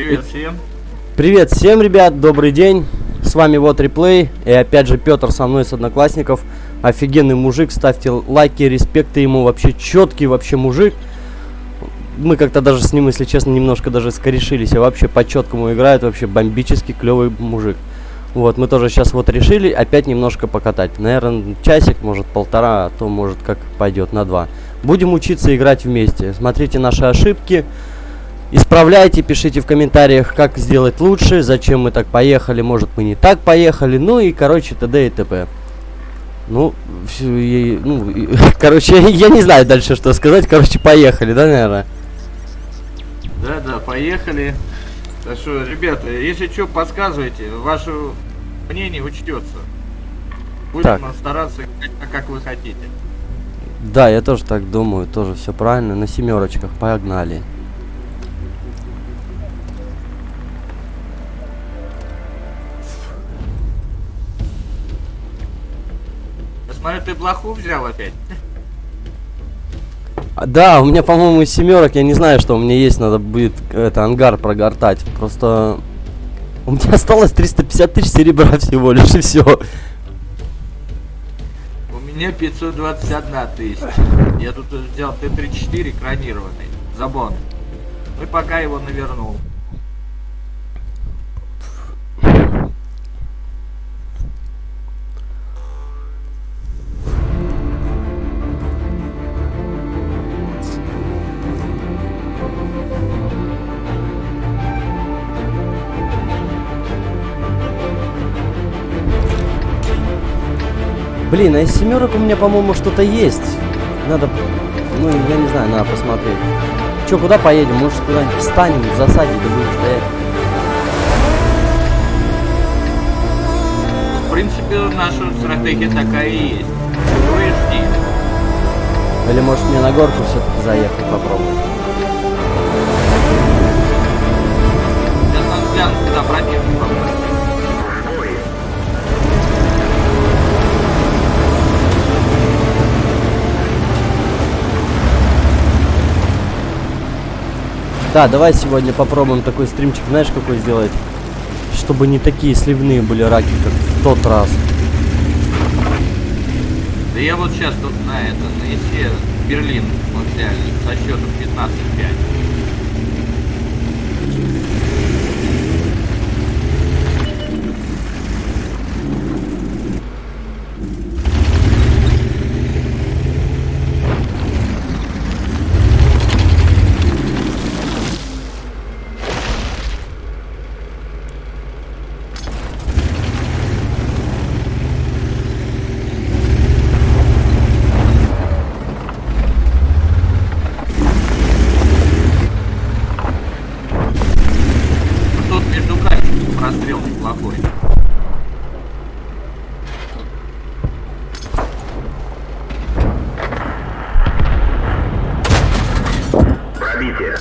Привет всем. Привет всем, ребят, добрый день. С вами вот реплей. И опять же Петр со мной с одноклассников. Офигенный мужик. Ставьте лайки, респекты ему. Вообще четкий вообще мужик. Мы как-то даже с ним, если честно, немножко даже скорешились. А вообще по четкому играет. Вообще бомбический клевый мужик. Вот, мы тоже сейчас вот решили опять немножко покатать. Наверное, часик, может полтора, а то может как пойдет на два. Будем учиться играть вместе. Смотрите наши ошибки. Исправляйте, пишите в комментариях, как сделать лучше, зачем мы так поехали, может мы не так поехали, ну и, короче, т.д. и т.п. Ну, все, и, ну, и, короче, я не знаю дальше, что сказать, короче, поехали, да, наверное? Да-да, поехали. Так что, ребята, если что, подсказывайте, ваше мнение учтется. Будем Так. стараться, как, как вы хотите. Да, я тоже так думаю, тоже все правильно, на семерочках, погнали. Смотрю, ты блоху взял опять. А, Да, у меня, по-моему, семерок, я не знаю, что у меня есть, надо будет это ангар прогортать. Просто у меня осталось 350 тысяч серебра всего лишь и все. У меня 521 тысяча. Я тут взял Т-34 кронированный. Забон. Ну и пока его навернул. Блин, а из семерок у меня, по-моему, что-то есть. Надо, ну, я не знаю, надо посмотреть. Че, куда поедем? Может, куда-нибудь встанем в засаде, да будем стоять? В принципе, наша стратегия такая и есть. Ну и жди. Или, может, мне на горку все-таки заехать попробовать? Сейчас надо глянуть, куда противник попасть. Да, давай сегодня попробуем такой стримчик, знаешь, какой сделать? Чтобы не такие сливные были раки, как в тот раз. Да я вот сейчас тут на это, на ИСе Берлин вот взяли со счетом 15-5. Тут между камешками прострел неплохой. Пробитие.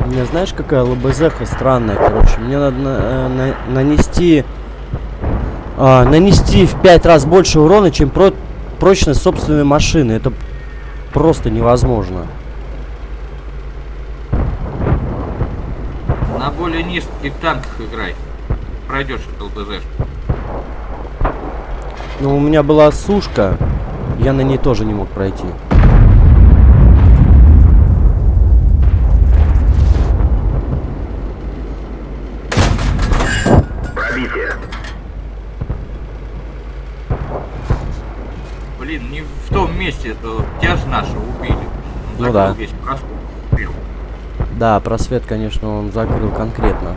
У меня знаешь, какая лбзха странная, короче. Мне надо на- э, на- нанести... а, нанести в пять раз больше урона, чем про прочность собственной машины. Это просто невозможно. На более низких танках играй. Пройдешь ЛБЗ. Но у меня была сушка, я на ней тоже не мог пройти. Пробитие. Блин, не в том месте, это тебя ж нашего убили. Он Ну да. Весь просмотр. Да, просвет, конечно, он закрыл конкретно.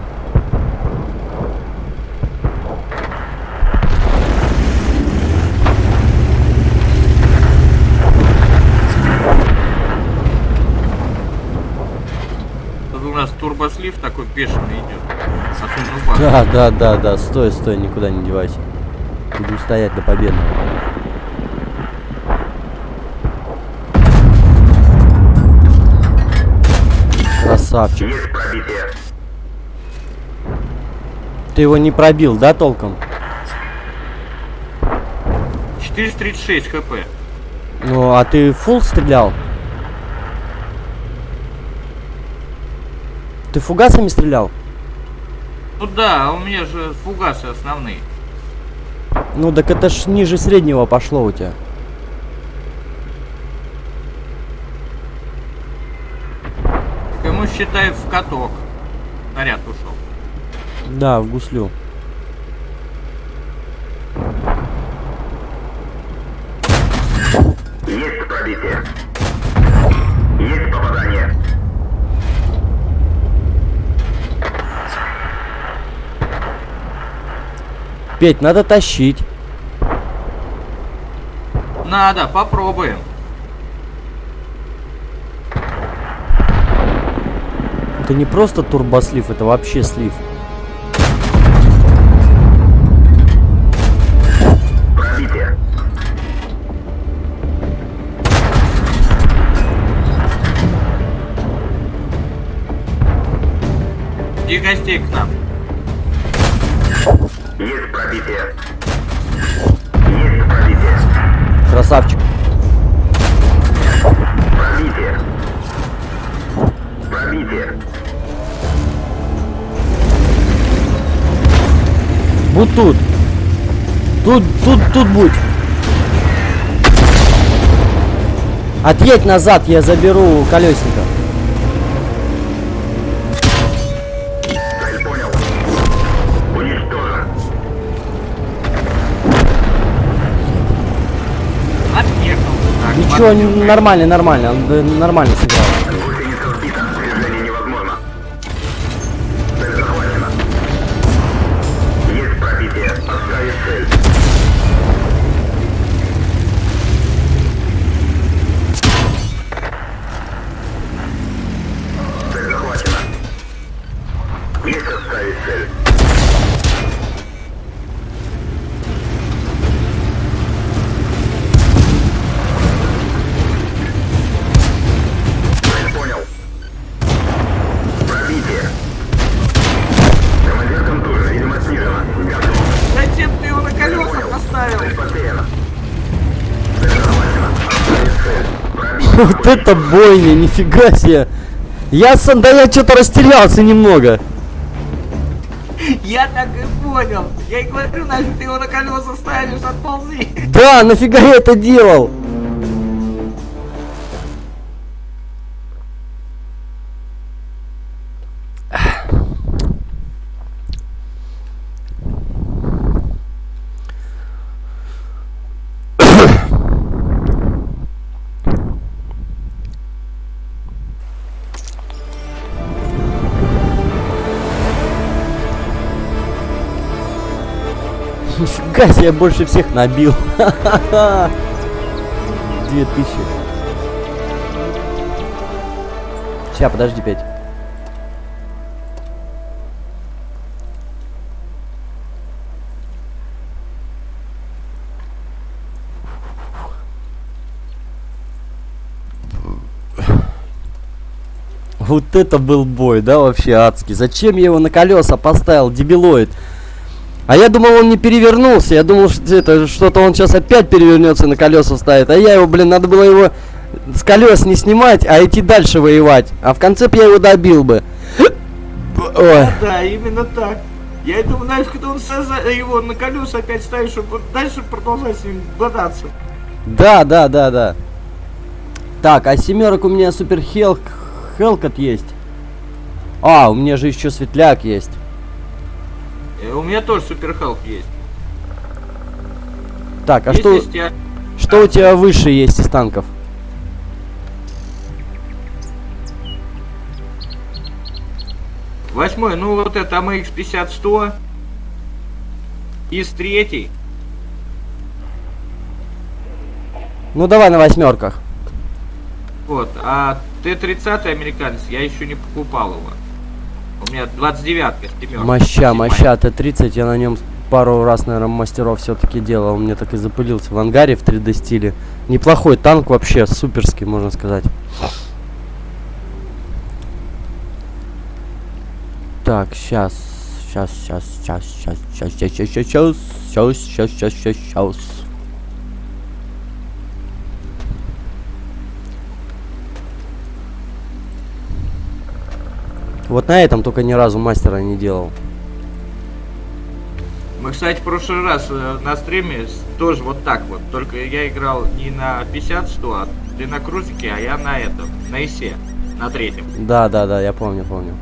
нас турбослив такой бешеный идет. Да, да, да, да, стой, стой, никуда не девайся. Будем стоять до победного. Красавчик. Есть пробитие. Ты его не пробил, да, толком? 436 хп. Ну, а ты фул стрелял? Ты фугасами стрелял? Ну да, а у меня же фугасы основные. Ну, так это ж ниже среднего пошло у тебя. Ему считай в каток. Снаряд ушел. Да, в гуслю. Есть пробитие. Есть попадание. Петь, надо тащить. Надо, попробуем. Это не просто турбослив, это вообще слив. Пробитие. И гостей к нам. Есть пробитие. Есть пробитие. Красавчик. Пробитие. Пробитие. Будь тут. Тут, тут, тут будь. Отъедь назад, я заберу колесника. Ничего, нормально, нормально. Он э, нормально сыграл. Это бойня, нифига себе. Я сам, да я что-то растерялся немного. Я так и понял. Я и говорю, нафиг ты его на колеса ставишь, отползи. Да, нафига я это делал? Нифига себе, я больше всех набил. Две тысячи. Сейчас, подожди, пять. Вот это был бой, да, вообще адский. Зачем я его на колеса поставил, дебилоид? А я думал, он не перевернулся. Я думал, что это что-то он сейчас опять перевернется на колеса ставит. А я его, блин, надо было его с колес не снимать, а идти дальше воевать. А в конце б я его добил бы. Ой. Да, именно так. Я думаю, знаешь, когда он саза- его на колеса опять ставишь, чтобы дальше продолжать с ним бодаться. Да, да, да, да. Так, а семерок у меня супер хелк, хелкот есть. А, у меня же еще светляк есть. Э, У меня тоже супер хелп есть. Так, а Есть что, тебя- что у тебя выше есть из танков? Восьмой, ну вот это AMX 50-100. Из третий. Ну давай на восьмерках. Вот, а Т-30 американец я еще не покупал его. У меня 29-ка с семеркой. Моща, моща, Т-30, я на нем пару раз, наверное, мастеров все-таки делал. Мне так и запылился в ангаре в 3D стиле. Неплохой танк вообще, суперский, можно сказать. Так, сейчас. Сейчас, сейчас, сейчас, сейчас, сейчас, сейчас, сейчас, сейчас, сейчас, сейчас, сейчас, сейчас, Вот на этом только ни разу мастера не делал. Мы, кстати, в прошлый раз э, на стриме тоже вот так вот. Только я играл не на 50-100, а ты на крузике, а я на этом, на ИСе, на третьем. Да, да, да, я помню, помню.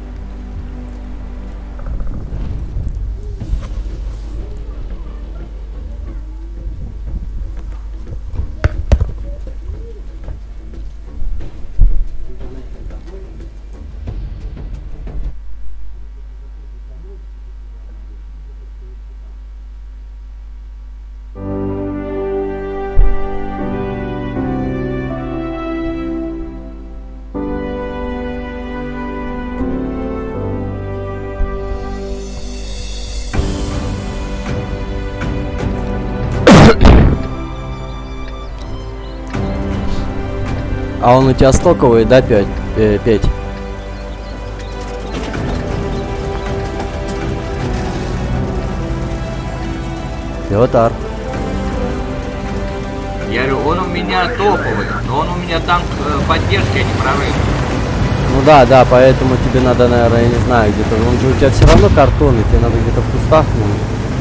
Тебя стоковый, да, 5? Э, 5. Петр. Я говорю, он у меня топовый, но он у меня танк э, поддержки, а не прорыв. Ну да, да, поэтому тебе надо, наверное, я не знаю, где-то. Он же у тебя все равно картонный, тебе надо где-то в кустах. Ну,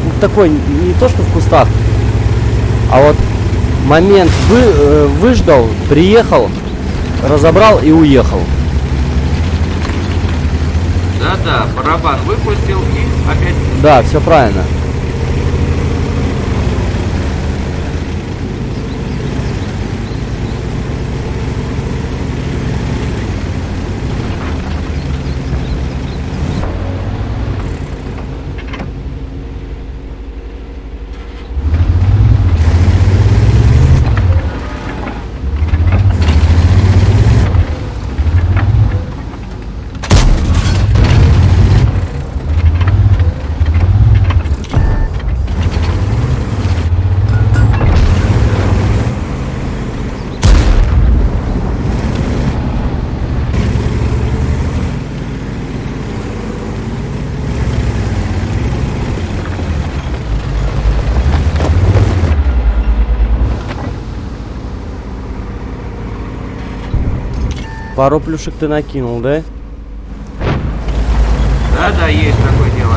ну, такой, не то что в кустах, а вот момент вы, э, выждал, приехал, разобрал и уехал. Да-да, барабан выпустил и опять... Да, все правильно. Пару плюшек ты накинул, да? Да-да, есть такое дело.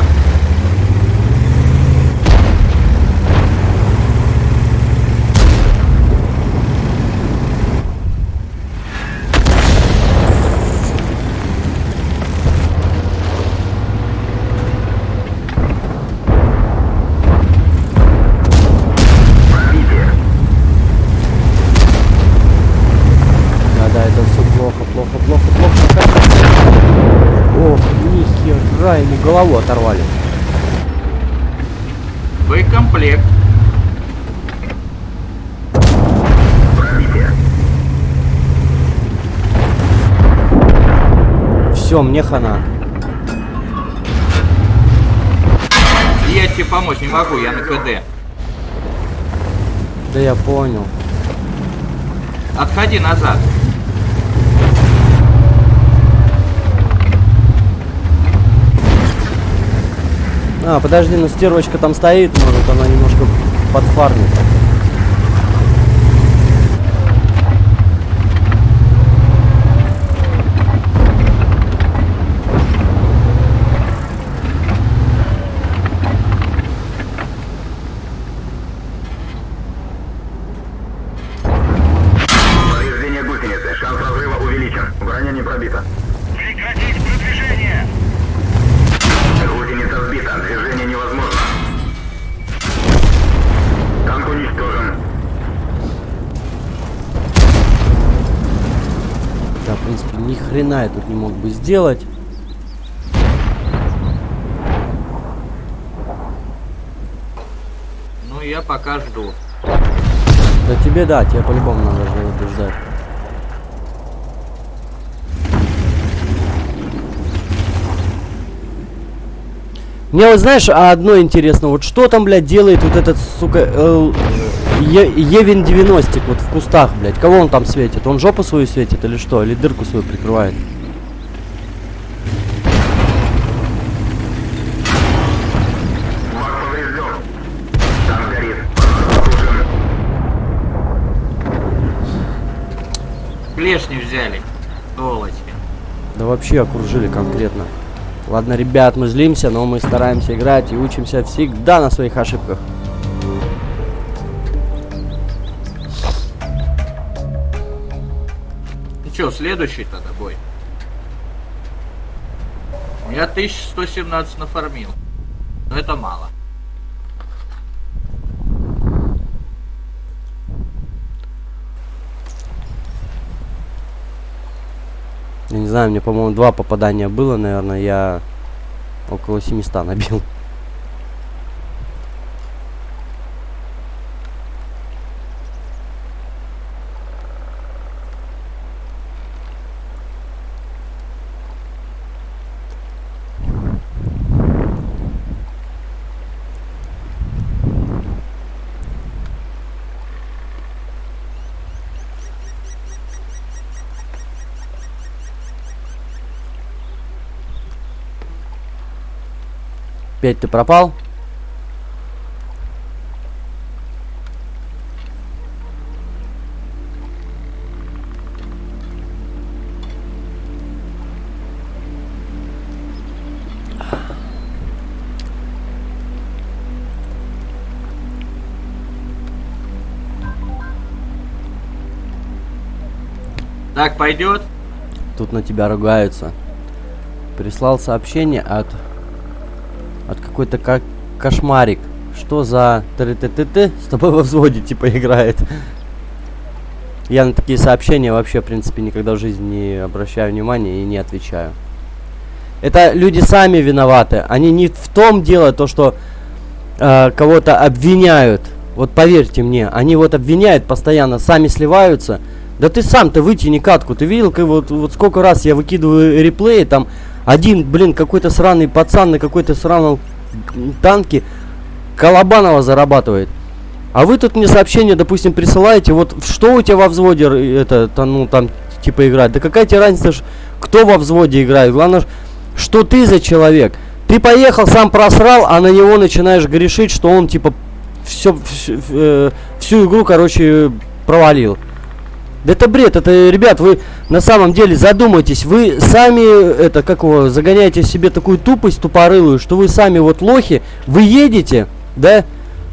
Пробитие. Да, да, это все плохо, плохо, плохо, плохо. Ох, нихера, ему голову оторвали. Боекомплект. Все, мне хана. Я тебе помочь не могу, я на КД. Да я понял. Отходи назад. А, подожди, ну стервочка там стоит, может она немножко подфармит. Повреждение гусеницы. Шанс разрыва увеличен. Броня не пробита. Прекратить продвижение! Гусеница сбита. Движение невозможно. Танк уничтожен. Да, в принципе, ни хрена я тут не мог бы сделать. Ну, я пока жду. Да тебе да, тебе по-любому надо это ждать. Мне вот знаешь, а одно интересно, вот что там, блядь, делает вот этот, сука, э, Е- Евин 90 вот в кустах, блядь. Кого он там светит? Он жопу свою светит или что? Или дырку свою прикрывает? Да вообще окружили конкретно. Ладно, ребят, мы злимся, но мы стараемся играть и учимся всегда на своих ошибках. Ну чё, следующий тогда бой? Я 1117 нафармил. Но это мало. Я не знаю, мне, по-моему, два попадания было, наверное, я около 700 набил. Опять ты пропал? Так, пойдет? Тут на тебя ругаются. Прислал сообщение от... От какой-то как кошмарик. Что за ТТТТ с тобой во взводе типа играет? Я на такие сообщения вообще, в принципе, никогда в жизни не обращаю внимания и не отвечаю. Это люди сами виноваты. Они не в том дело, то, что э, кого-то обвиняют. Вот поверьте мне, они вот обвиняют постоянно, сами сливаются. Да ты сам-то вытяни катку. Ты видел, как вот, вот сколько раз я выкидываю реплеи, там один, блин, какой-то сраный пацан на какой-то сраном танке Колобанова зарабатывает. А вы тут мне сообщение, допустим, присылаете, вот что у тебя во взводе, э, это, та- ну, там, типа, играть. Да какая тебе разница, кто во взводе играет. Главное, что ты за человек. Ты поехал, сам просрал, а на него начинаешь грешить, что он, типа, все, всю игру, короче, провалил. Да это бред, это, ребят, вы на самом деле задумайтесь, вы сами, это, как его, загоняете себе такую тупость тупорылую, что вы сами вот лохи, вы едете, да,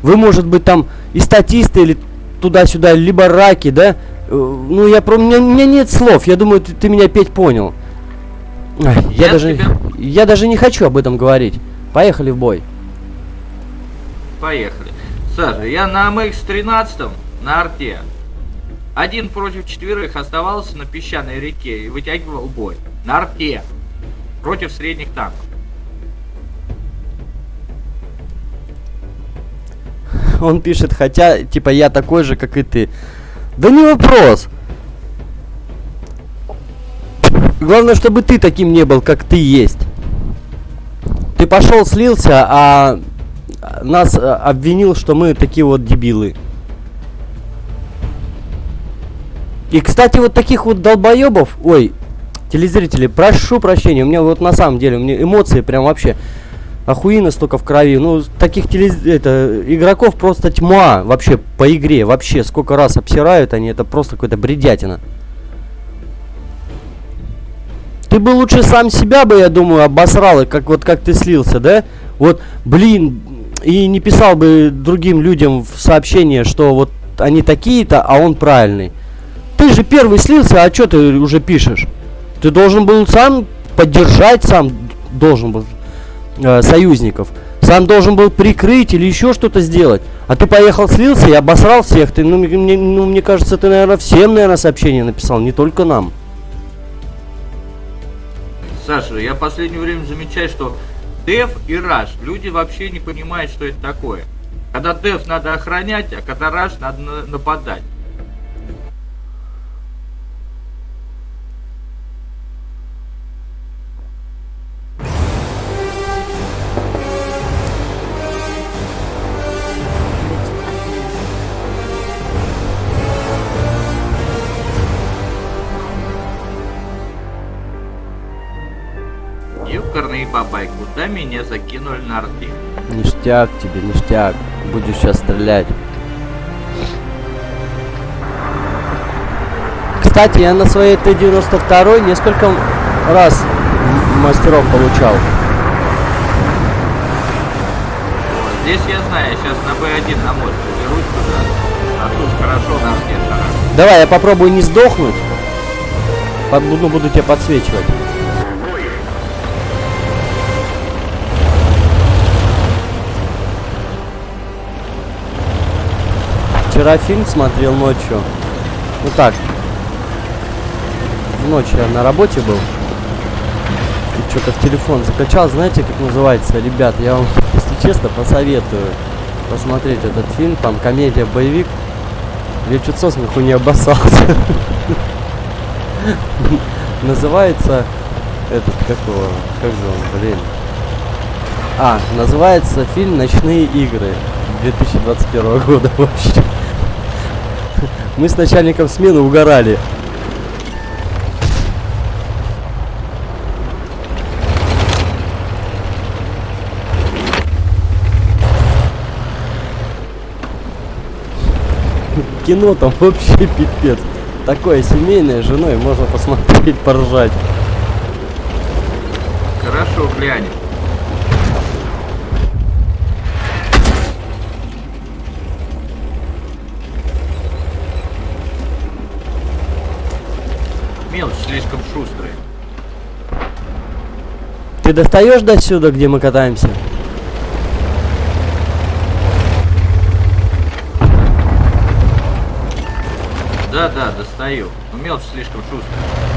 вы, может быть, там и статисты или туда-сюда, либо раки, да, Э, ну, я про, у меня, у меня нет слов, я думаю, ты, ты меня, Петь, понял. Я, Я даже, тебя- я даже не хочу об этом говорить. Поехали в бой. Поехали. Саша, я на МХ-13 на арте. Один против четверых оставался на песчаной реке и вытягивал бой. На арте. Против средних танков. Он пишет, хотя, типа, я такой же, как и ты. Да не вопрос. Главное, чтобы ты таким не был, как ты есть. Ты пошел, слился, а нас э, обвинил, что мы такие вот дебилы. И, кстати, вот таких вот долбоебов, ой, телезрители, прошу прощения, у меня вот на самом деле, у меня эмоции прям вообще охуенно столько в крови. Ну, таких телез... это, игроков просто тьма вообще по игре. Вообще, сколько раз обсирают они, это просто какая-то бредятина. Ты бы лучше сам себя бы, я думаю, обосрал, и как вот как ты слился, да? Вот, блин, и не писал бы другим людям в сообщение, что вот они такие-то, а он правильный. Ты же первый слился, а что ты уже пишешь? Ты должен был сам поддержать, сам должен был э, союзников. Сам должен был прикрыть или еще что-то сделать. А ты поехал, слился и обосрал всех. Ты, ну, мне, ну, мне кажется, ты, наверное, всем, наверное, сообщение написал, не только нам. Саша, я в последнее время замечаю, что деф и раш, люди вообще не понимают, что это такое. Когда деф надо охранять, а когда раш надо на- нападать. бабай, куда меня закинули на арте? Ништяк тебе, ништяк. Будешь сейчас стрелять. Кстати, я на своей Т-92 несколько раз мастеров получал. Вот, здесь я знаю, сейчас на Б1 на мост заберусь туда. А тут хорошо на шарах. Давай, я попробую не сдохнуть. Под- ну, буду тебя подсвечивать. Вчера фильм смотрел ночью. Ну так. Ночью я на работе был. И что-то в телефон закачал. Знаете, как называется? Ребят, я вам, если честно, посоветую посмотреть этот фильм. Там комедия, боевик. Я чуть со смеху не обоссался. Называется этот, как его, как же он, блин. А, называется фильм «Ночные игры» 2021 года вообще. Мы с начальником смены угорали. Кино там вообще пипец. Такое семейное с женой можно посмотреть, поржать. Хорошо, глянем. Мелочь слишком шустрая. Ты достаешь до сюда, где мы катаемся? Да, да, достаю. Но мелочь слишком шустрая.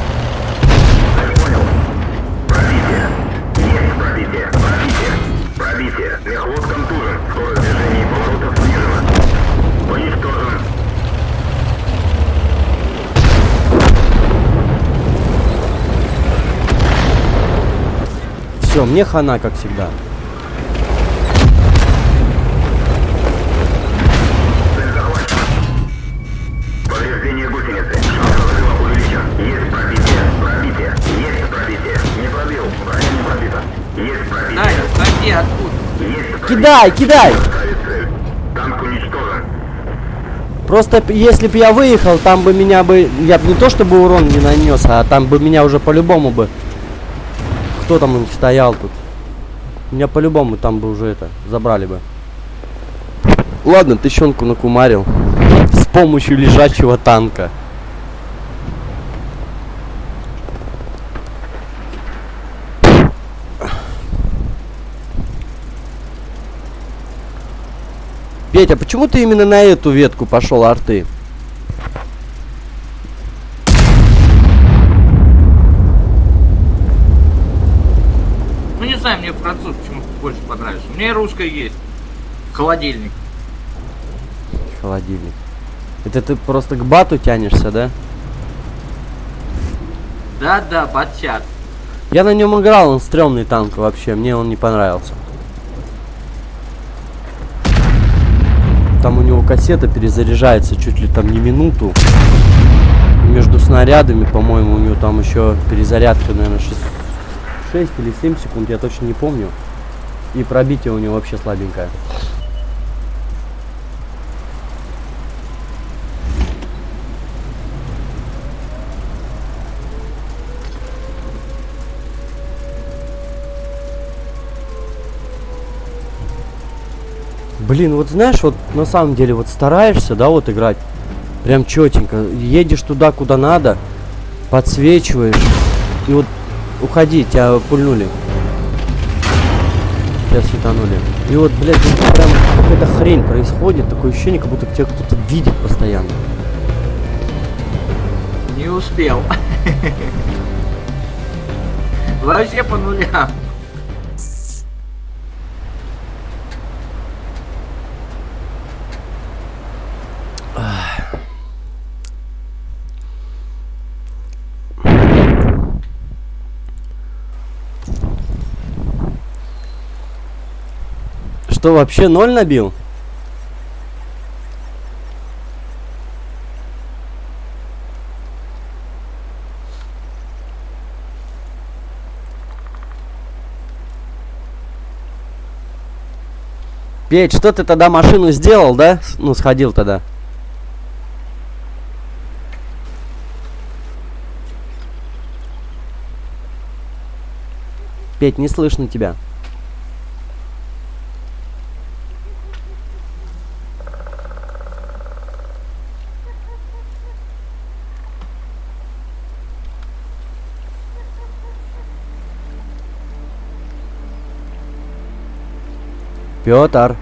Дай, уходи откуда. Есть пробитие. Кидай, кидай! Просто если бы я выехал, там бы меня бы... Я бы не то чтобы урон не нанес, а там бы меня уже по-любому бы... Кто там стоял тут? Меня по-любому там бы уже это... Забрали бы. Ладно, тыщенку накумарил. С помощью лежачего танка. Петя, почему ты именно на эту ветку пошел арты? Ну не знаю, мне француз почему больше и русская есть. Холодильник. Холодильник. Это ты просто к бату тянешься, да? Да, да, батят. Я на нем играл, он стрёмный танк вообще, мне он не понравился. Там у него кассета перезаряжается чуть ли там не минуту. И между снарядами, по-моему, у него там еще перезарядка, наверное, 6, 6 или 7 секунд, я точно не помню. И пробитие у него вообще слабенькое. Блин, вот знаешь, вот на самом деле вот стараешься, да, вот играть прям четенько. Едешь туда, куда надо, подсвечиваешь. И вот уходи, тебя пульнули. Тебя светанули. И вот, блядь, вот прям какая-то хрень происходит. Такое ощущение, как будто тебя кто-то видит постоянно. Не успел. Вообще по нулям. Что, вообще ноль набил? Петь, что ты тогда машину сделал, да? Ну, сходил тогда. Петь, не слышно тебя. Петр.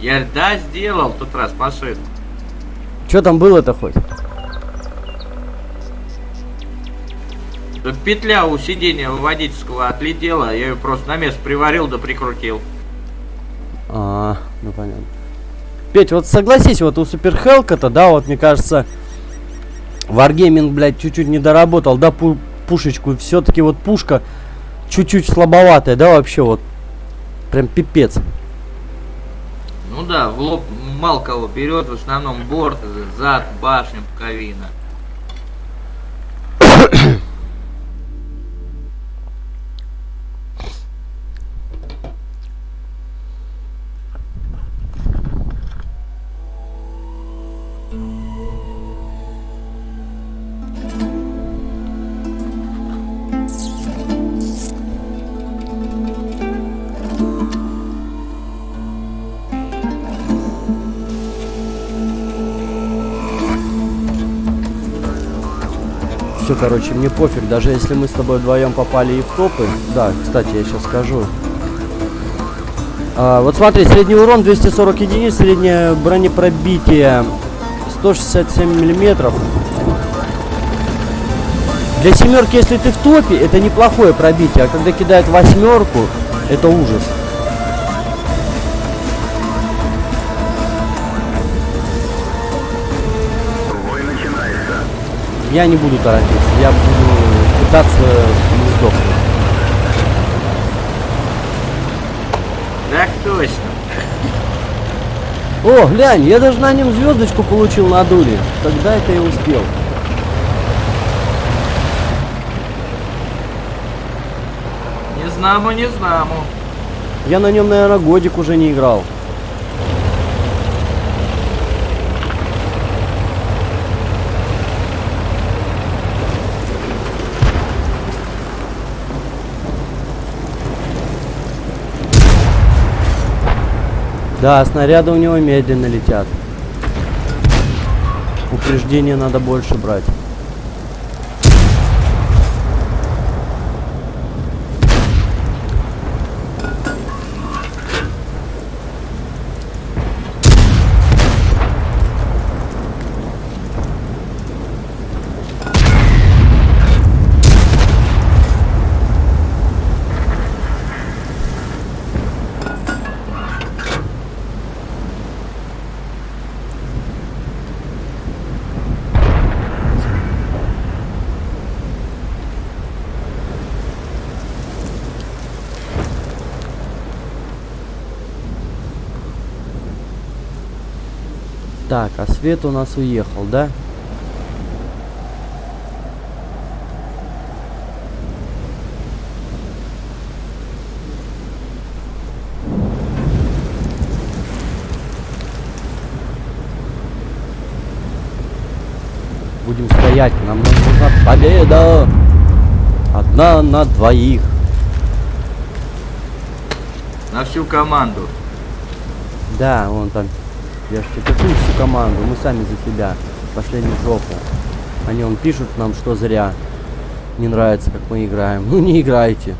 Я да сделал тот раз машину. Что там было-то хоть? Петля у сиденья водительского отлетела, я ее просто на место приварил да прикрутил. А, ну понятно. Петь, вот согласись, вот у Суперхелка-то, да, вот мне кажется, Wargaming, блядь, чуть-чуть не доработал, да, пу- пушечку. Все-таки вот пушка чуть-чуть слабоватая, да, вообще вот. Прям пипец. Ну да, в лоб мало кого берет, в основном борт, зад, башня, пуковина. Короче, мне пофиг, даже если мы с тобой вдвоем попали и в топы. Да, кстати, я сейчас скажу. А, вот смотри, средний урон 240 единиц, среднее бронепробитие 167 миллиметров. Для семерки, если ты в топе, это неплохое пробитие, а когда кидают восьмерку, это ужас. Я не буду торопиться, я буду пытаться не сдохнуть. Так точно. О, глянь, я даже на нем звездочку получил на дуре. Когда это я успел? Не знамо, не знамо. Я на нем, наверное, годик уже не играл. Да, снаряды у него медленно летят. Упреждение надо больше брать. Так, а свет у нас уехал, да? Будем стоять, нам нужна победа! Одна на двоих. На всю команду. Да, он там. Я ж тебе какую всю команду, мы сами за себя. Пошли в жопу. Они он пишут нам, что зря. Не нравится, как мы играем. Ну не играйте.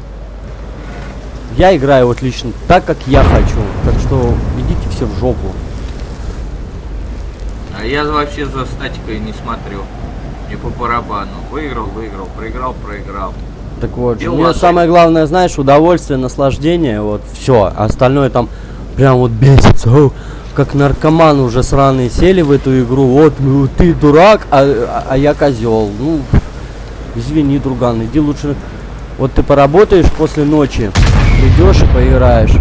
Я играю вот лично так, как я хочу. Так что идите все в жопу. А я вообще за статикой не смотрю. Мне по барабану. Выиграл, выиграл, проиграл, проиграл. Так вот, мне лажай. самое главное, знаешь, удовольствие, наслаждение, вот все. Остальное там прям вот бесится. Как наркоманы уже сраные сели в эту игру. Вот, ну, ты дурак, а, а- а я козел. Ну, извини, друган, иди лучше. Вот ты поработаешь после ночи, придешь и поиграешь.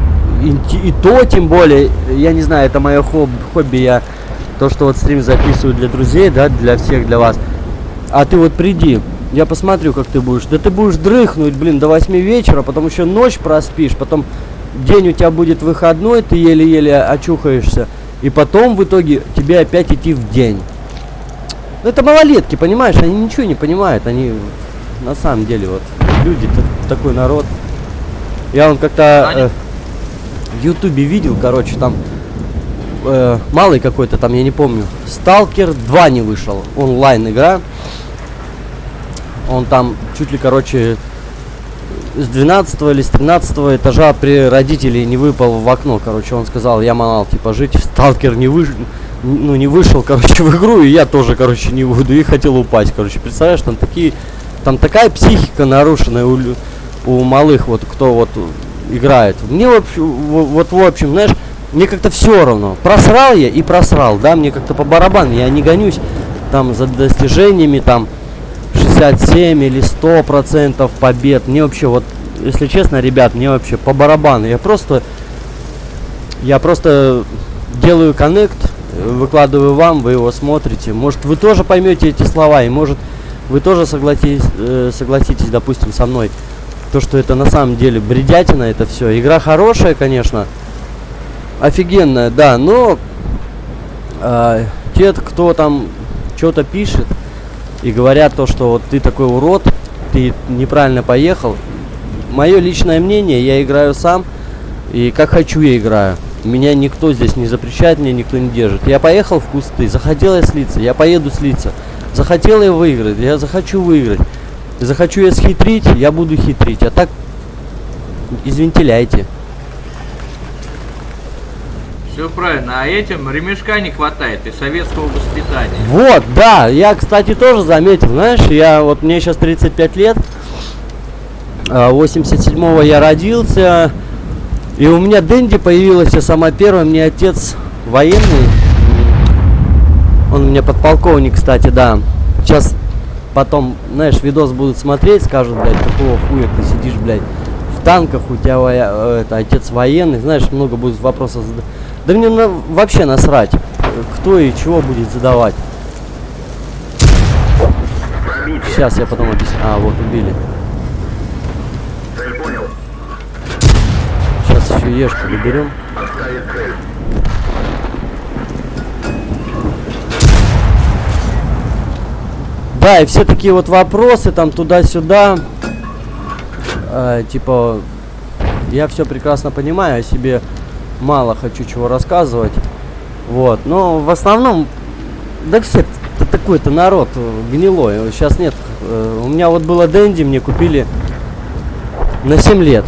И, и то, тем более, я не знаю, это мое хоб- хобби, я то, что вот стрим записываю для друзей, да, для всех, для вас. А ты вот приди, я посмотрю, как ты будешь. Да ты будешь дрыхнуть, блин, до 8 вечера, потом еще ночь проспишь, потом день у тебя будет выходной, ты еле-еле очухаешься, и потом в итоге тебе опять идти в день. Ну это малолетки, понимаешь, они ничего не понимают, они на самом деле вот люди та- такой народ. Я вон как-то э, в Ютубе видел, короче, там э, малый какой-то, там я не помню. Сталкер 2 не вышел, онлайн игра. Он там чуть ли, короче, с 12 или с 13 этажа при родителей не выпал в окно, короче, он сказал, я манал, типа, жить, сталкер не вышел, ну, не вышел, короче, в игру, и я тоже, короче, не буду, и хотел упасть, короче, представляешь, там такие, там такая психика нарушенная у, у малых, вот, кто вот играет. Мне, в общем, вот, в общем, знаешь, мне как-то все равно, просрал я и просрал, да, мне как-то по барабану, я не гонюсь там за достижениями, там, 67 или 100 процентов побед. Мне вообще вот, если честно, ребят, мне вообще по барабану. Я просто, я просто делаю коннект, выкладываю вам, вы его смотрите. Может, вы тоже поймете эти слова, и может, вы тоже согласитесь, э, согласитесь, допустим, со мной, то, что это на самом деле бредятина, это все. Игра хорошая, конечно, офигенная, да, но э, те, кто там что-то пишет, и говорят то, что вот ты такой урод, ты неправильно поехал. Мое личное мнение, я играю сам, и как хочу я играю. Меня никто здесь не запрещает, меня никто не держит. Я поехал в кусты, захотел я слиться, я поеду слиться. Захотел я выиграть, я захочу выиграть. Захочу я схитрить, я буду хитрить. А так, извентиляйте. Все правильно, а этим ремешка не хватает и советского воспитания. Вот, да, я, кстати, тоже заметил, знаешь, я вот мне сейчас 35 лет, а, 87-го я родился, и у меня Дэнди появилась, я сама первая, мне отец военный, он у меня подполковник, кстати, да. Сейчас потом, знаешь, видос будут смотреть, скажут, блядь, какого хуя ты сидишь, блядь, в танках, у тебя э, это, отец военный, знаешь, много будет вопросов задавать. Да мне на- вообще насрать, кто и чего будет задавать. Сейчас я потом объясню. А, вот убили. Сейчас еще ешку доберем. Да, и все такие вот вопросы там туда-сюда. Э, типа, я все прекрасно понимаю, о себе мало хочу чего рассказывать. Вот, но в основном, да все такой-то народ гнилой. Сейчас нет. э, у меня вот было Дэнди, мне купили на 7 лет.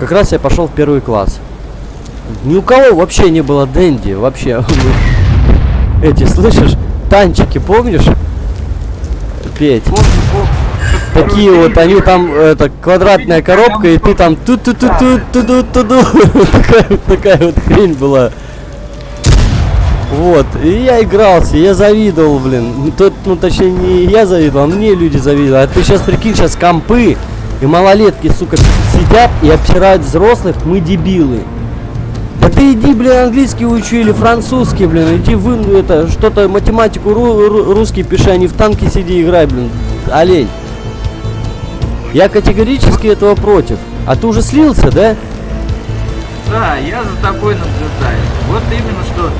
Как раз я пошел в первый класс. Ни у кого вообще не было Дэнди, вообще. Эти, слышишь, танчики, помнишь? Петь. Такие вот, они там, это, квадратная коробка, и ты там ту ту ту ту ту ту ту ту такая, вот- хрень была. Вот, и я игрался, я завидовал, блин. Тот, ну, точнее, не я завидовал, а мне люди завидовали. А ты сейчас прикинь, сейчас компы и малолетки, сука, сидят и обсирают взрослых, мы дебилы. Да ты иди, блин, английский учи или французский, блин, иди вы, это, что-то, математику, ру- ру- русский пиши, а не в танке сиди играй, блин, олень. Я категорически этого против. А ты уже слился, да? Да, я за тобой наблюдаю. Вот именно что.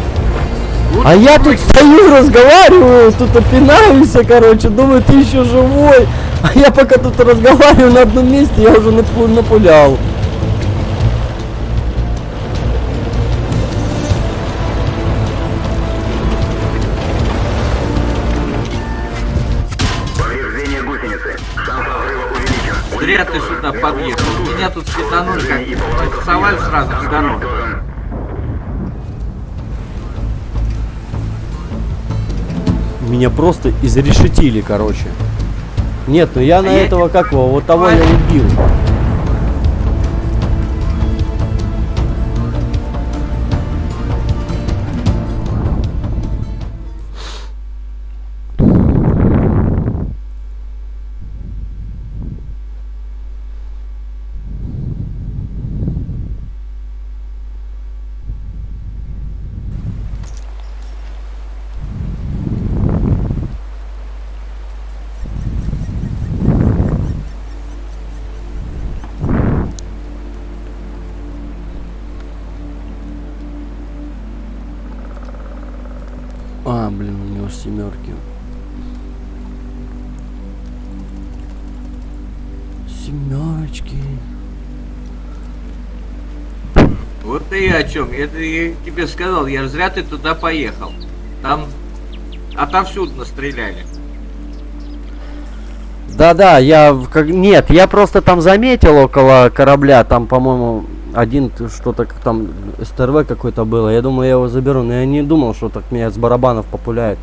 Лучше А я тут стою, разговариваю, тут опинаюсь, короче, думаю, ты еще живой. А я пока тут разговариваю на одном месте, я уже напу- напулял. подъезд. Меня тут светанули, как интересовали сразу, светанули. Меня просто изрешетили, короче. Нет, ну я а на я... этого какого, вот того а я убил. Тебе сказал, я зря ты туда поехал. Там отовсюду настреляли. Да-да, я как нет, я просто там заметил около корабля, там, по-моему, один что-то там СТРВ какой-то было. Я думаю, я его заберу, но я не думал, что так меня с барабанов популяет.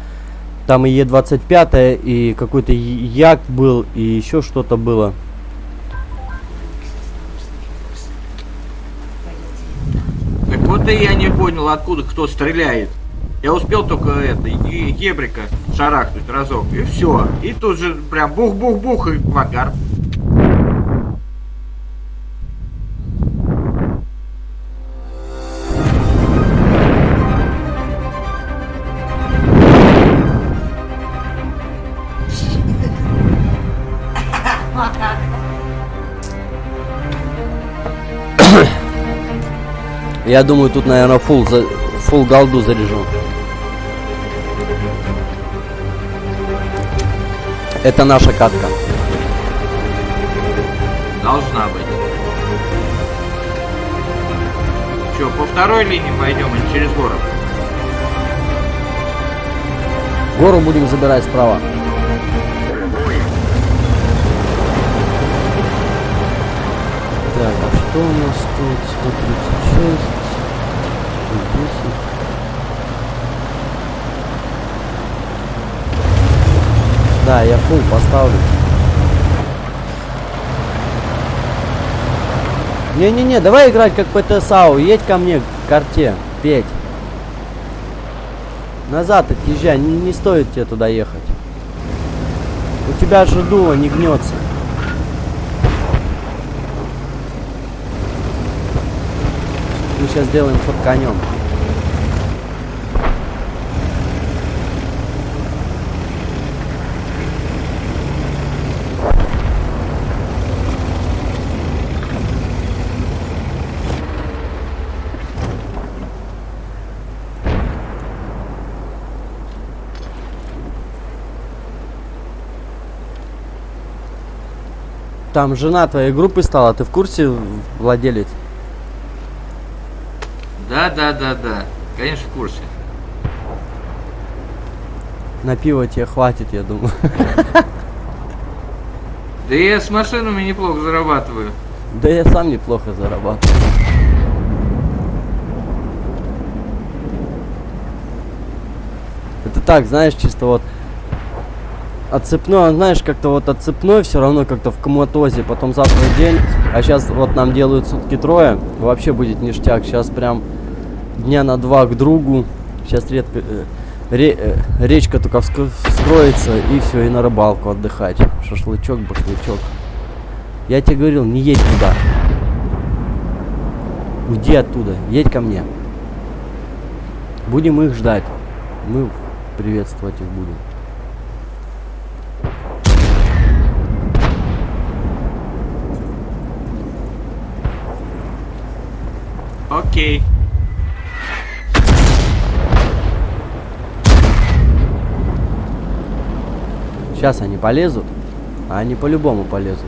Там и Е25, и какой-то Як был, и еще что-то было. Так вот и я не понял, откуда кто стреляет. Я успел только это, е- ебрика шарахнуть разок, и все. И тут же прям бух-бух-бух и в Я думаю, тут, наверное, фул, за, фул голду заряжу. Это наша катка. Должна быть. Че, по второй линии пойдем или через город? Гору будем забирать справа. Так, а что у нас тут? 136, 110. Да, я фул поставлю. Не-не-не, давай играть как ПТСАУ. Едь ко мне к карте, Петь. Назад отъезжай, не, не стоит тебе туда ехать. У тебя же дуло не гнется. Сейчас сделаем ход конем. Там жена твоей группы стала, ты в курсе, владелец? Да, да, да, да. Конечно, в курсе. На пиво тебе хватит, я думаю. Да я с машинами неплохо зарабатываю. Да я сам неплохо зарабатываю. Это так, знаешь, чисто вот отцепной, знаешь, как-то вот отцепной все равно как-то в коматозе, потом завтра день, а сейчас вот нам делают сутки трое, вообще будет ништяк, сейчас прям дня на два к другу, сейчас редко, э, ре- э, речка только вск- вскроется и все, и на рыбалку отдыхать, шашлычок, башлычок. Я тебе говорил, не едь туда. Уйди оттуда, едь ко мне. Будем их ждать. Мы приветствовать их будем. Окей. Сейчас они полезут, а они по-любому полезут.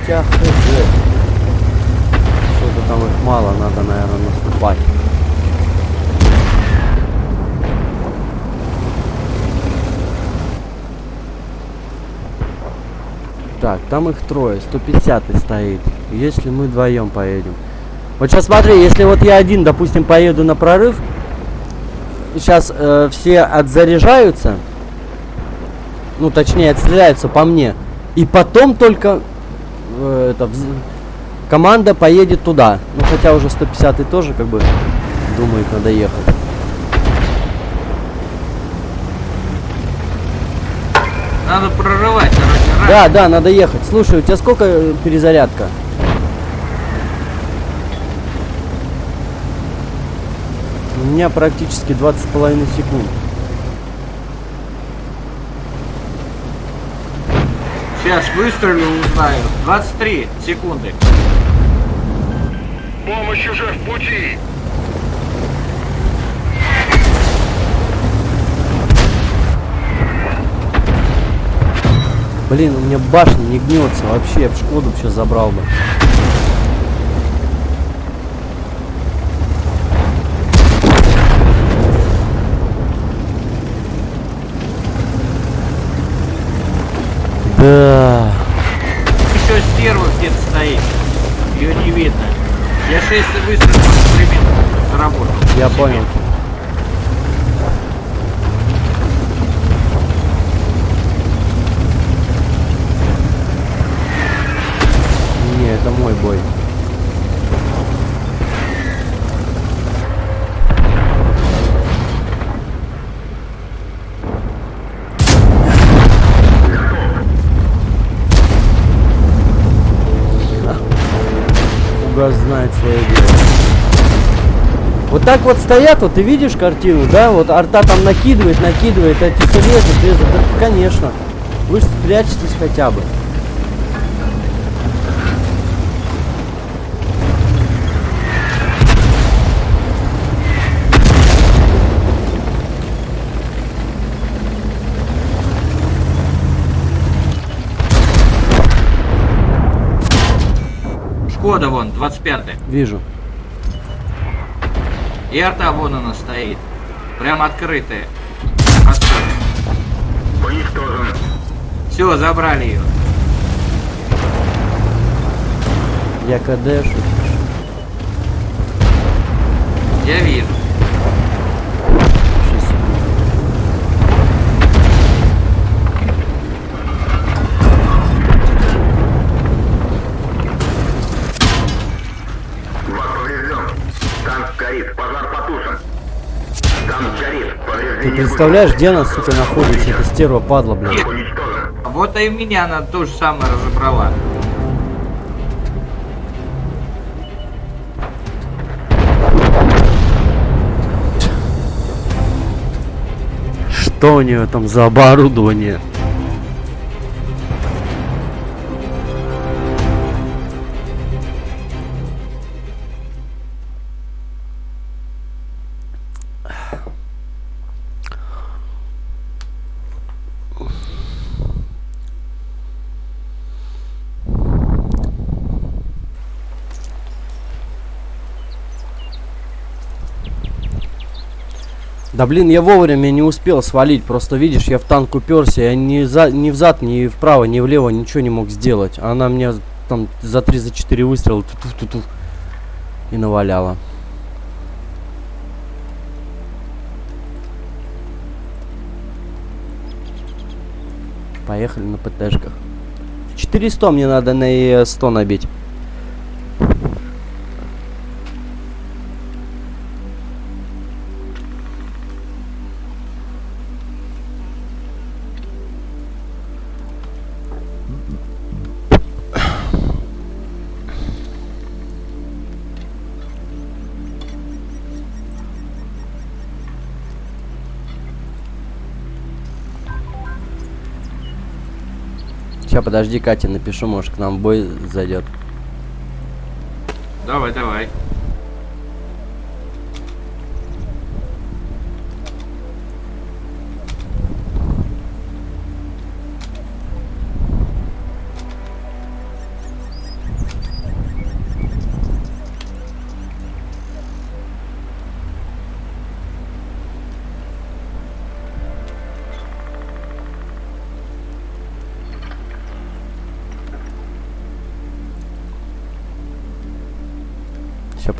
Хотя. Что-то там их мало, надо, наверное, наступать. Так, там их трое, 150 стоит. Если мы вдвоем поедем. Вот сейчас смотри, если вот я один, допустим, поеду на прорыв, сейчас э, все отзаряжаются, ну точнее отстреляются по мне, и потом только э, это, команда поедет туда. Ну хотя уже 150 тоже как бы думает надо ехать. Надо прорывать, раньше. Да, да, надо ехать. Слушай, у тебя сколько э, перезарядка? У меня практически 20 с половиной секунд. Сейчас выстрелю, узнаю. 23 секунды. Помощь уже в пути. Блин, у меня башня не гнется. Вообще, я бы Шкоду сейчас забрал бы. Да. Еще стерва где-то стоит. Ее не видно. Я 6 выстрелов одновременно заработал. Я понял. Не, это мой бой. Фугас знает свое дело. Вот так вот стоят, вот ты видишь картину, да? Вот арта там накидывает, накидывает, эти все лезут. Да, конечно. Вы же спрячетесь хотя бы. Шкода вон, 25 Вижу. И арта вон она стоит. Прям открытая. Уничтожен. Все, забрали ее. Я кадешу. Я вижу. Представляешь, где она, сука, находится? Это стерва падла. Уничтожен. Вот и меня она то же самое разобрала. Что у нее там за оборудование? Да блин, я вовремя не успел свалить. Просто видишь, я в танк уперся, я ни, за, ни взад, ни вправо, ни влево ничего не мог сделать. Она меня там за 3 за 4 выстрела ту -ту -ту и наваляла. Поехали на ПТшках. 400 мне надо на Е100 набить. Сейчас, подожди, Катя, напишу, может, к нам бой зайдет. Давай, давай.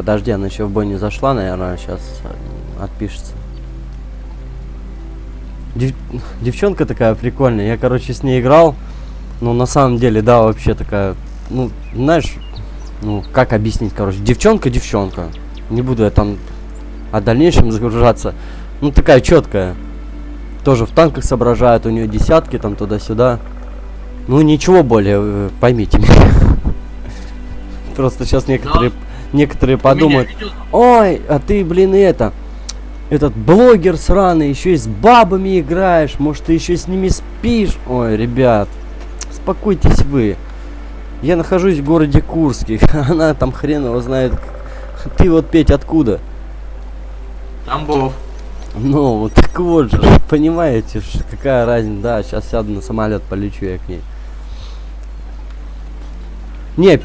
Подожди, она еще в бой не зашла, наверное, сейчас отпишется. Дев- Девчонка такая прикольная, я, короче, с ней играл. Ну, на самом деле, да, вообще такая, ну, знаешь, ну, как объяснить, короче, девчонка-девчонка. Не буду я там о дальнейшем загружаться. Ну, такая четкая. Тоже в танках соображает, у нее десятки там туда-сюда. Ну, ничего более, э, поймите меня. Просто сейчас некоторые, некоторые подумают, ой, а ты, блин, это, этот блогер сраный, еще и с бабами играешь, может, ты еще с ними спишь. Ой, ребят, успокойтесь вы. Я нахожусь в городе Курске, она там хрен его знает. Ты вот, Петь, откуда? Тамбов. Ну, вот так вот же, понимаете, какая разница. Да, сейчас сяду на самолет, полечу я к ней. Не,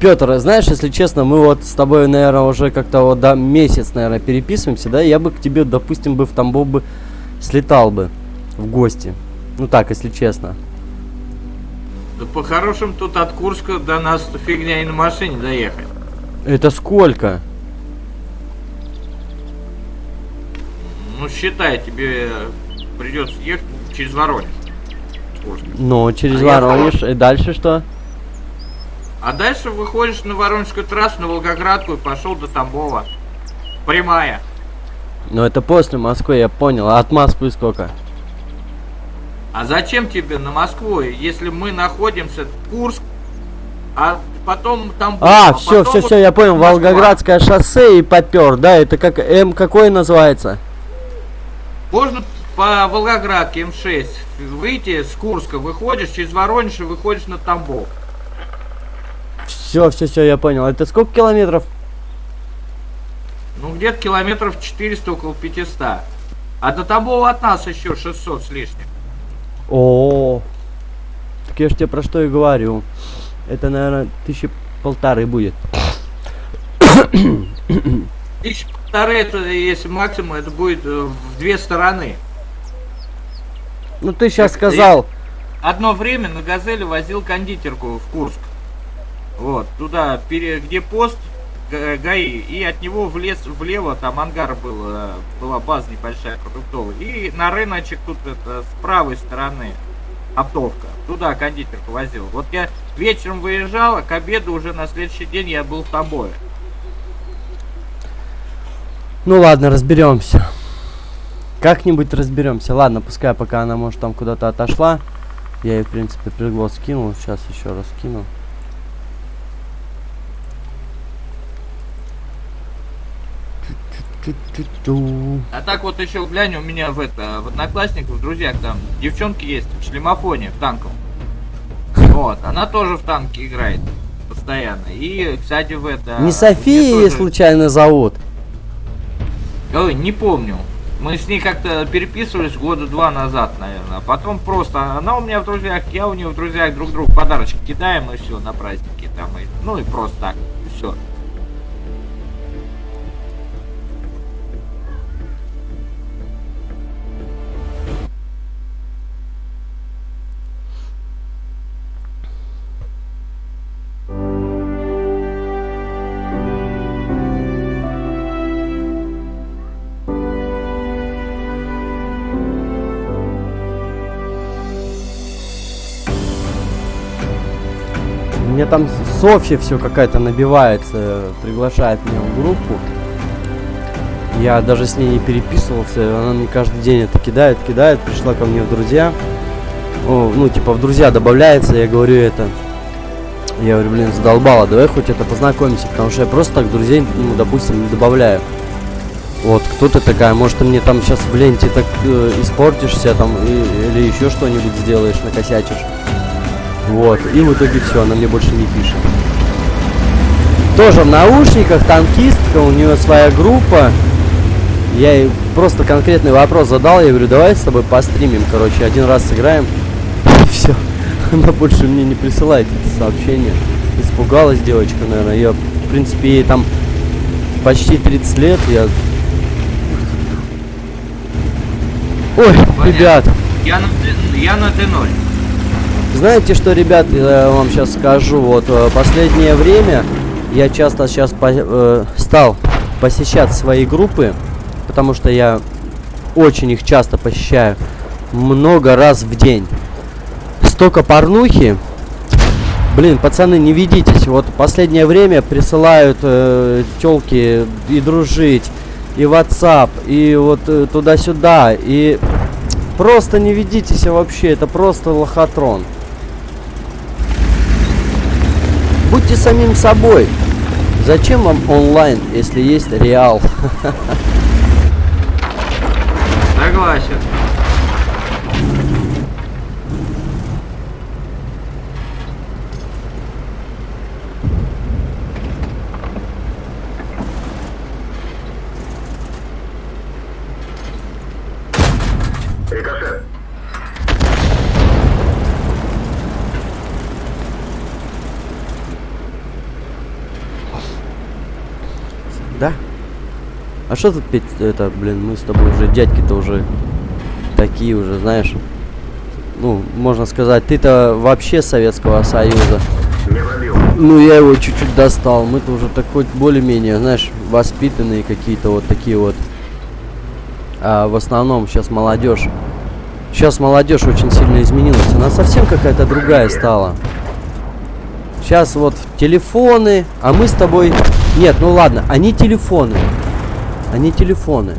Петр, знаешь, если честно, мы вот с тобой, наверное, уже как-то вот да, месяц, наверное, переписываемся, да, я бы к тебе, допустим, бы в Тамбов бы слетал бы в гости. Ну так, если честно. Да по-хорошему тут от Курска до нас фигня и на машине доехать. Это сколько? Ну считай, тебе придется ехать через Воронеж. Ну, через А Воронеж. И дальше что? А дальше выходишь на Воронежскую трассу, на Волгоградку и пошел до Тамбова. Прямая. Ну, это после Москвы, я понял. А от Москвы сколько? А зачем тебе на Москву, если мы находимся в Курск, а потом Тамбов? А, все, все, вот все, я понял. Москва. Волгоградское шоссе и попер, да? Это как М какой называется? Можно по Волгоградке М6 выйти с Курска, выходишь через Воронеж и выходишь на Тамбов. Все, все, все, я понял. Это сколько километров? Ну, где-то километров 400, около 500. А до Тамбова от нас еще 600 с лишним. О, так я ж тебе про что и говорю. Это, наверное, тысячи полторы будет. Тысяча полторы, это если максимум, это будет э, в две стороны. Ну ты сейчас Так, сказал. Одно время на Газели возил кондитерку в Курск. Вот, туда, где пост ГАИ, и от него в лес, влево, там ангар был, э, была база небольшая продуктовая. И на рыночек тут это с правой стороны оптовка. Туда кондитерку возил. Вот я вечером выезжал, а к обеду уже на следующий день я был в Тамбове. Ну ладно, разберемся. Как-нибудь разберемся. Ладно, пускай пока она может там куда-то отошла. Я ей, в принципе, приглас скинул. Сейчас еще раз кину. А так вот еще глянь, у меня в это, в одноклассниках, в друзьях там девчонки есть в шлемофоне, в танком. Вот, она тоже в танке играет постоянно. И, кстати, в это... Не София тоже- случайно зовут? Ой, не помню. Мы с ней как-то переписывались года два назад, наверное. А потом просто она у меня в друзьях, я у нее в друзьях друг другу подарочки кидаем и все на праздники там. И, ну и просто так. Все. Там Софья все какая-то набивается, приглашает меня в группу. Я даже с ней не переписывался, она мне каждый день это кидает, кидает, пришла ко мне в друзья. О, ну, типа, в друзья добавляется, я говорю это. Я говорю, блин, задолбала, давай хоть это познакомимся, потому что я просто так друзей, ну, допустим, не добавляю. Вот, кто ты такая, может ты мне там сейчас в ленте так э, испортишься там и- или еще что-нибудь сделаешь, накосячишь. Вот, и в итоге все, она мне больше не пишет. Тоже в наушниках, танкистка, у нее своя группа. Я ей просто конкретный вопрос задал, я говорю, давай с тобой постримим, короче, один раз сыграем. И все. Она больше мне не присылает эти сообщения. Испугалась девочка, наверное. Я, в принципе, ей там почти 30 лет, я... Ой, ребят, Я на, я на Д0. Знаете что, ребят, я вам сейчас скажу. Вот э, последнее время я часто сейчас стал посещать свои группы, потому что я очень их часто посещаю, много раз в день. Столько порнухи. Блин, пацаны, не ведитесь. Вот последнее время присылают э, телки и дружить, и WhatsApp, и вот э, туда-сюда, и просто не ведитесь вообще. Это просто лохотрон. Будьте самим собой. Зачем вам онлайн, если есть реал? Согласен. А что тут петь? Это, блин, мы с тобой уже дядьки-то уже такие уже, знаешь. Ну, можно сказать, ты-то вообще Советского Союза. Ну, я его чуть-чуть достал. Мы-то уже так хоть более-менее, знаешь, воспитанные какие-то вот такие вот. А в основном сейчас молодежь. Сейчас молодежь очень сильно изменилась. Она совсем какая-то другая стала. Сейчас вот телефоны, а мы с тобой... Нет, ну ладно, они телефоны. Они телефоны.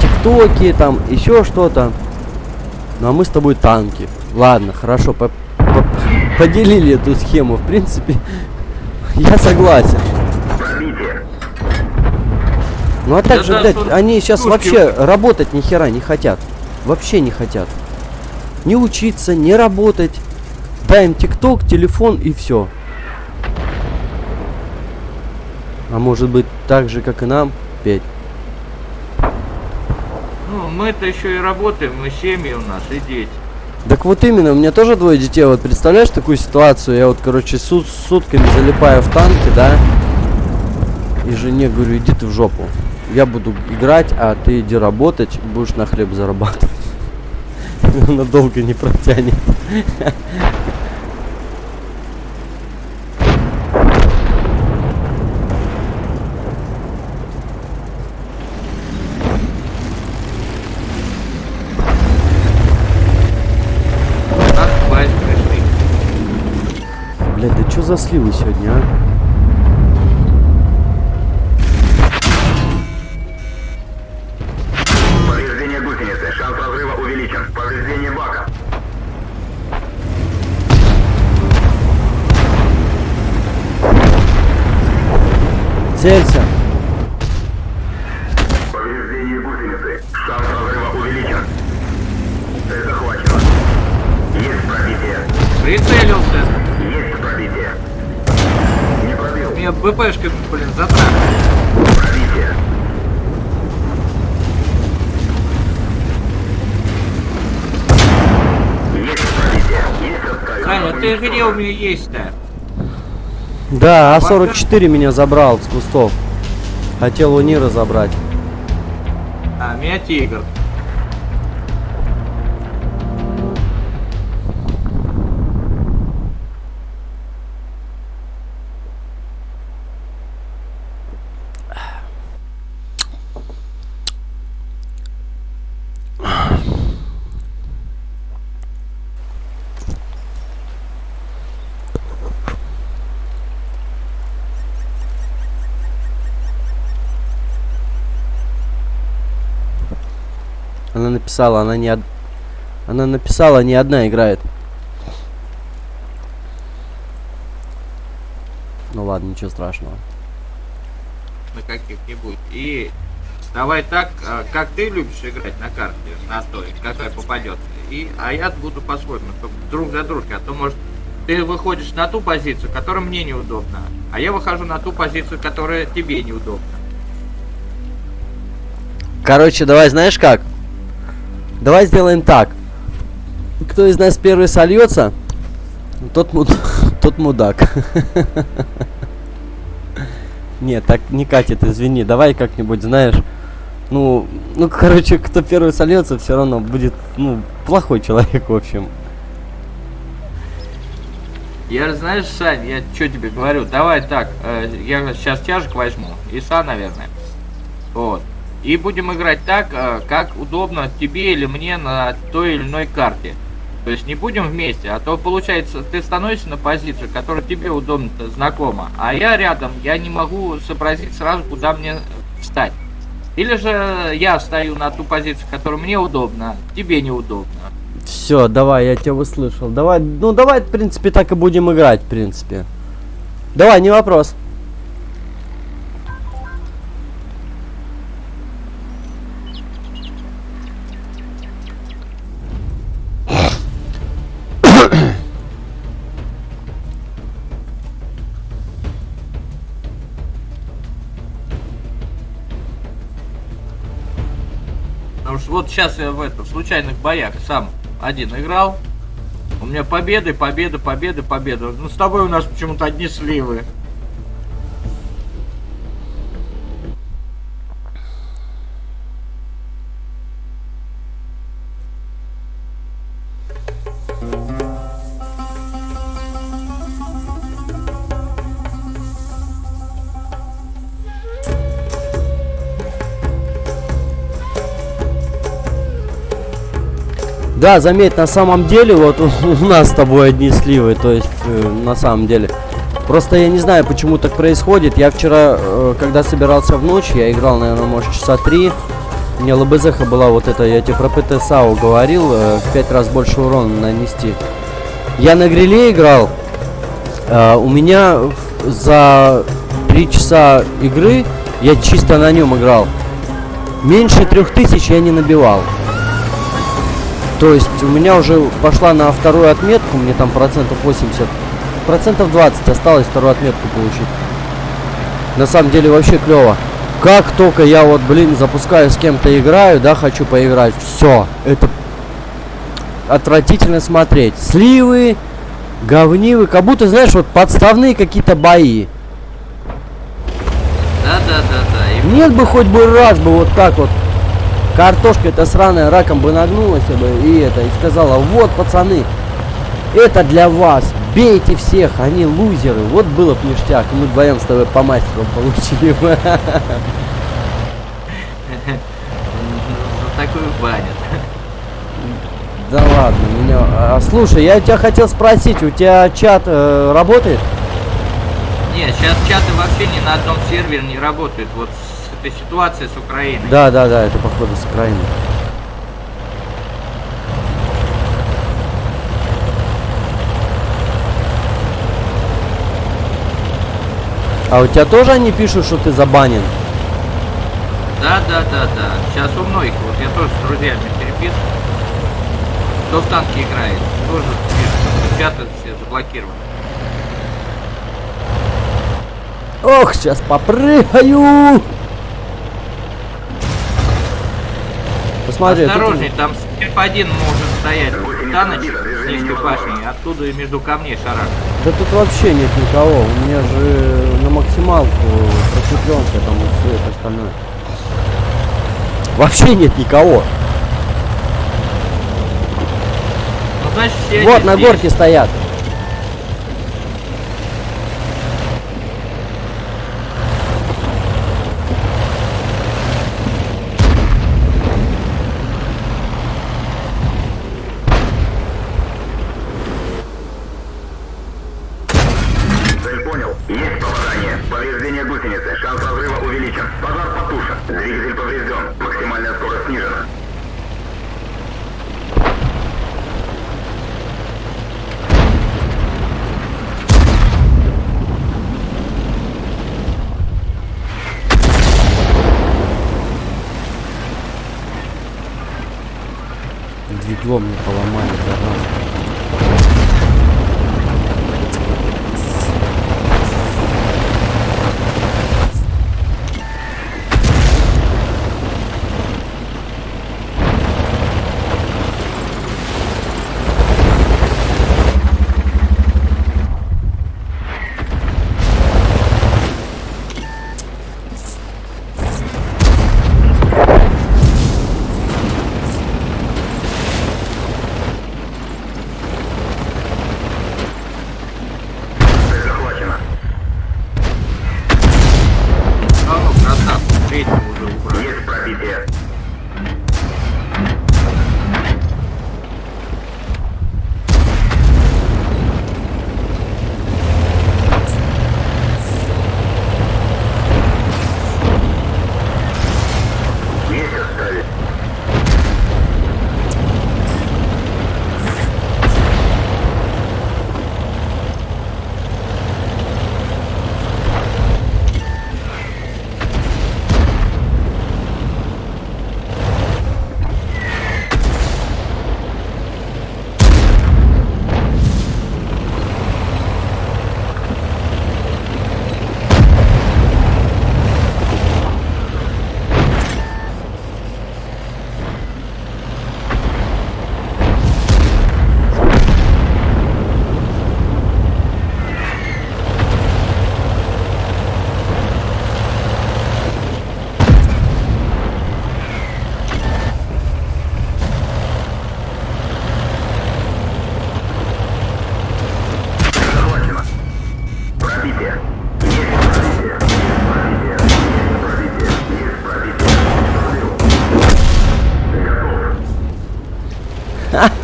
Тиктоки, там, еще что-то. Ну а мы с тобой танки. Ладно, хорошо, по- по- поделили эту схему. В принципе, я согласен. Ну а также, да, блядь, они сейчас пушки вообще работать ни хера не хотят. Вообще не хотят. Не учиться, не работать. Дай им тикток, телефон и все. А может быть так же, как и нам, Петь? Ну, мы-то еще и работаем, мы семьи у нас и дети. Так вот именно, у меня тоже двое детей. Вот представляешь такую ситуацию? Я вот, короче, сут- сутками залипаю в танки, да? И жене говорю, иди ты в жопу. Я буду играть, а ты иди работать, будешь на хлеб зарабатывать. Она долго не протянет. Нас хватит пришли. Блядь, да что за сливы сегодня, а? Целься. Где у меня есть-то? Да, А44 меня забрал с кустов. Хотел у Нира забрать. А, меня тигр. Написала, она не од- Она написала, не одна играет. Ну ладно, ничего страшного. на каких-нибудь. И давай так, а, как ты любишь играть на карте, на той, какая попадет. И, а я буду по-своему, друг за дружкой. А то, может, ты выходишь на ту позицию, которая мне неудобна, а я выхожу на ту позицию, которая тебе неудобна. Короче, давай знаешь как? Давай сделаем так. Кто из нас первый сольется, тот, муд... тот мудак. Нет, так не катит, извини. Давай как-нибудь, знаешь. Ну, ну, короче, кто первый сольется, все равно будет, ну, плохой человек, в общем. Я, знаешь, Сань, я что тебе говорю, давай так, э, я сейчас тяжек возьму, Иса, наверное. Вот. И будем играть так, э, как удобно тебе или мне на той или иной карте. То есть не будем вместе, а то получается, ты становишься на позицию, которая тебе удобно знакома, а я рядом, я не могу сообразить сразу, куда мне встать. Или же я стою на ту позицию, которая мне удобна, тебе неудобно. Все, давай, я тебя услышал. Давай, ну давай, в принципе, так и будем играть, в принципе. Давай, не вопрос. Сейчас я в это, в случайных боях сам один играл. У меня победы, победы, победы, победы. Ну с тобой у нас почему-то одни сливы. Да, заметь, на самом деле, вот у, нас с тобой одни сливы, то есть, э, на самом деле. Просто я не знаю, почему так происходит. Я вчера, э, когда собирался в ночь, я играл, наверное, может, часа три. У меня ЛБЗХ была вот эта, я тебе про ПТ-САУ говорил, э, в пять раз больше урона нанести. Я на гриле играл. э, у меня за три часа игры я чисто на нем играл. Меньше трех тысяч я не набивал. То есть у меня уже пошла на вторую отметку, мне там процентов 80, процентов 20 осталось вторую отметку получить. На самом деле вообще клево. Как только я вот, блин, запускаю с кем-то играю, да, хочу поиграть, все, это отвратительно смотреть. Сливы, говнивы, как будто, знаешь, вот подставные какие-то бои. Да, да, да, да. И Нет бы хоть бы раз бы вот так вот картошка эта сраная раком бы нагнулась бы и это, и сказала, вот, пацаны, это для вас, бейте всех, они лузеры. Вот было б ништяк, мы вдвоем с тобой по мастеру получили бы. за такую банят. Да ладно, меня... а, слушай, я тебя хотел спросить, у тебя чат э, работает? Не, сейчас чаты вообще ни на одном сервере не работают. Вот этой ситуацией с Украиной. Да, да, да, это походу с Украины. А у тебя тоже они пишут, что ты забанен? Да, да, да, да. Сейчас у многих, вот я тоже с друзьями переписываю. Кто в танки играет, тоже пишут, чаты все заблокированы. Ох, сейчас попрыгаю! Посмотри, тут- Осторожней, там Степ-1 может стоять Таныч с низкой башней, оттуда и между камней шарах. да тут вообще нет никого. У меня же на максималку просветленка там и все это остальное. Вообще нет никого. Ну, значит, все Вот, на здесь. горке стоят. Двигло мне поломали,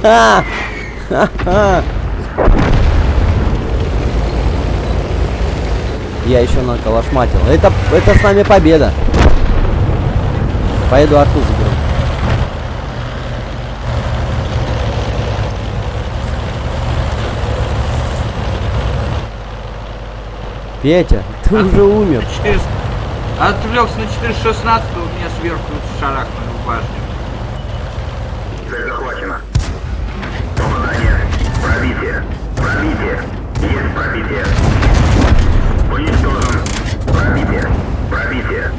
Я еще наколошматил. Это, это с нами победа. Поеду арту заберу. Петя, ты А? уже умер. 400 Отвлекся на 416, у меня сверху шарахнули в башню. Пробитие. Пробитие. Есть пробитие. Уничтожен. Пробитие. Пробитие.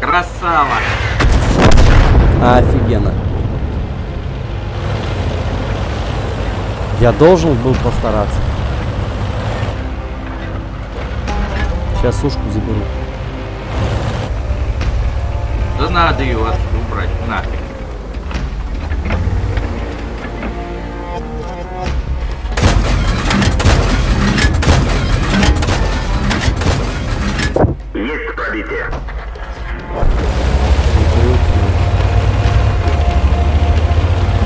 Красава! Офигенно. Я должен был постараться. Сейчас сушку заберу. Да надо ее отсюда убрать, нафиг. Пробитие.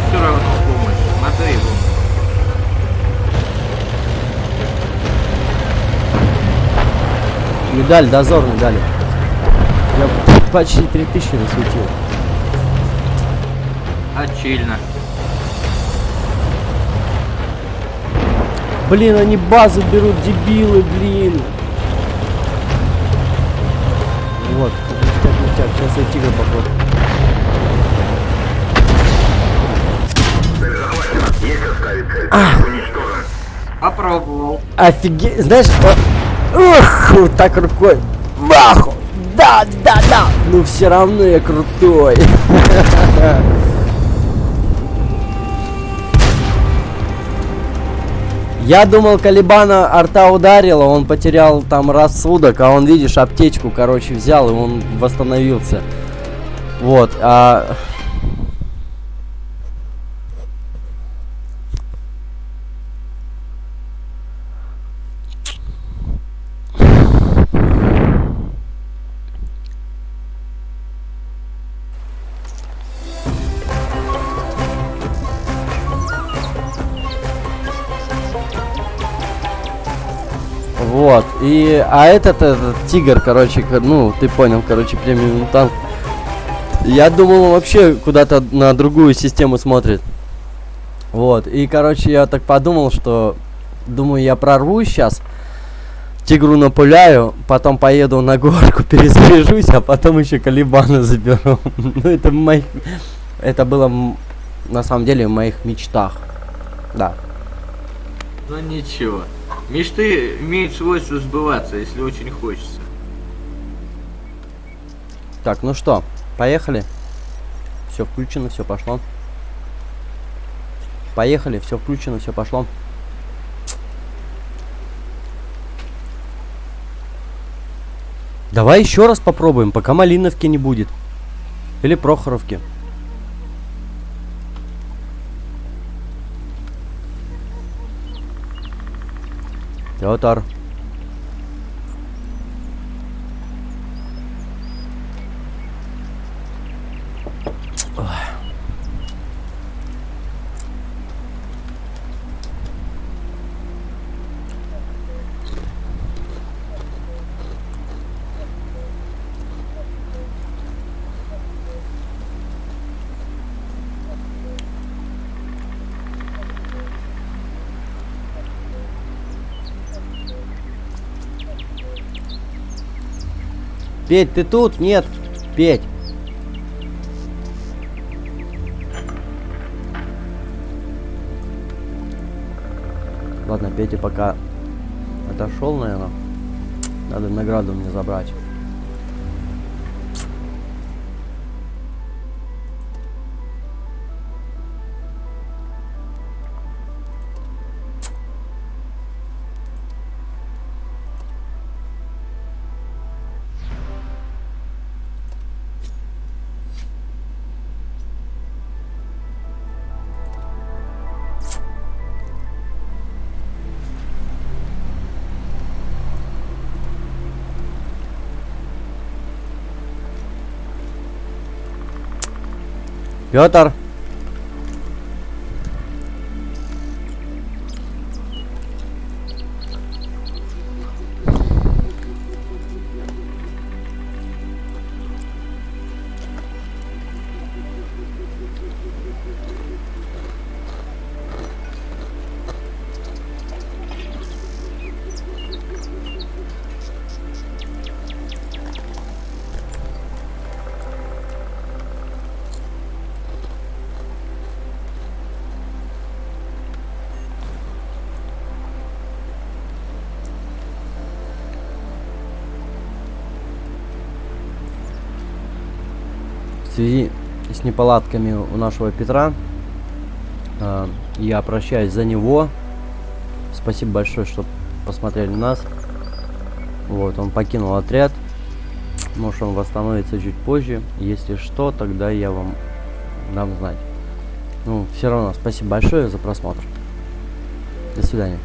Все равно помощь. Медаль, дозорный дали. Я почти 3000 насветил. Отчильно. Блин, они базу берут, дебилы, блин. Сейчас я тигр походу. Уничтожен. Попробовал. Офигеть, знаешь, о- ух, вот так рукой. Маху! Да, да, да! Ну все равно я крутой. Я думал, Калибана арта ударила, он потерял там рассудок, а он, видишь, аптечку, короче, взял, и он восстановился. Вот, а... и, а этот, этот тигр, короче, ко- ну, ты понял, короче, премиум танк. Я думал, вообще куда-то на другую систему смотрит. Вот, и, короче, я так подумал, что, думаю, я прорвусь сейчас, тигру напуляю, потом поеду на горку, перезаряжусь, а потом еще Калибана заберу. Ну, это моих, это было, на самом деле, в моих мечтах. Да. Ну ничего. Мечты имеют свойство сбываться, если очень хочется. Так, ну что, поехали. Все включено, все пошло. Поехали, все включено, все пошло. Давай еще раз попробуем, пока Малиновки не будет. Или Прохоровки. Петр. Петь, ты тут? Нет. Петь. Ладно, Петя пока отошел, наверное. Надо награду мне забрать. Петр. С неполадками у нашего Петра э, я прощаюсь за него. Спасибо большое, что посмотрели нас. Вот, он покинул отряд. Может, он восстановится чуть позже. Если что, тогда я вам дам знать. Ну, все равно, спасибо большое за просмотр. До свидания.